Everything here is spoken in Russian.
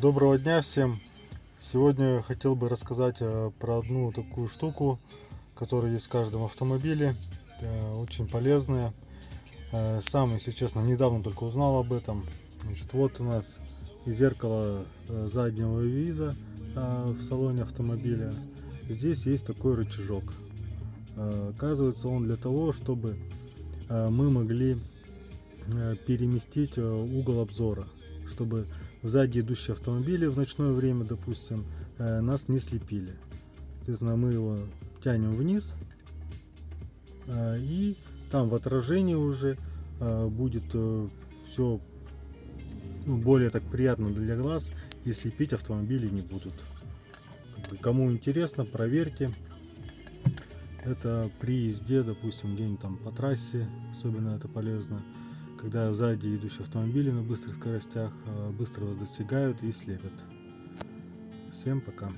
Доброго дня всем! Сегодня хотел бы рассказать э, про одну такую штуку, которая есть в каждом автомобиле. Э, Очень полезная. Э, Сам, если честно, недавно только узнал об этом. Значит, вот у нас зеркало заднего вида в салоне автомобиля. Здесь есть такой рычажок. Оказывается, он для того, чтобы мы могли переместить угол обзора, чтобы сзади идущие автомобили в ночное время, допустим, э, нас не слепили. Соответственно, мы его тянем вниз, э, и там в отражении уже э, будет все более так приятно для глаз, и слепить автомобили не будут. Кому интересно, проверьте. Это при езде, допустим, где-нибудь там по трассе, особенно это полезно когда сзади идущие автомобили на быстрых скоростях э, быстро вас достигают и слепят. Всем пока.